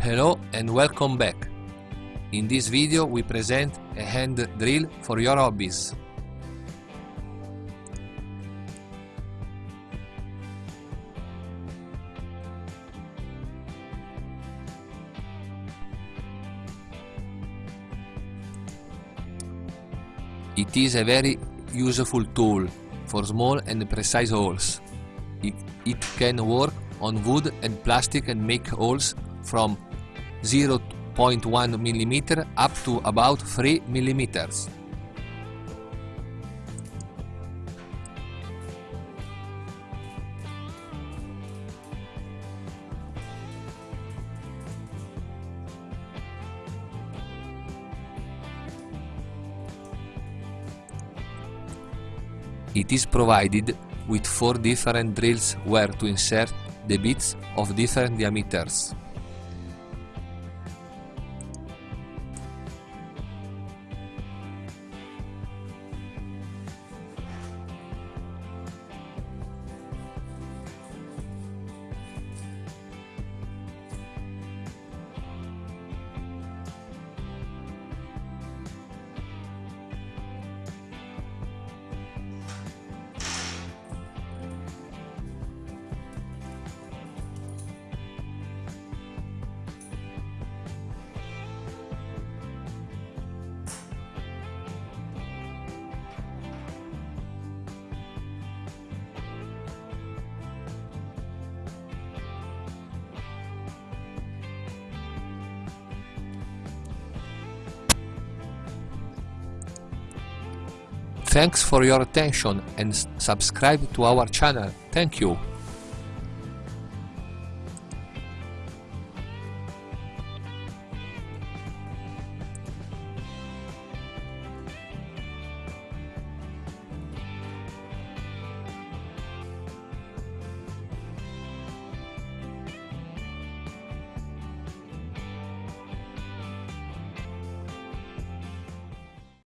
Hello and welcome back. In this video we present a hand drill for your hobbies. It is a very useful tool for small and precise holes. It, it can work on wood and plastic and make holes from 0.1 mm up to about 3 mm. It is provided with four different drills where to insert the bits of different diameters. Thanks for your attention and subscribe to our channel. Thank you.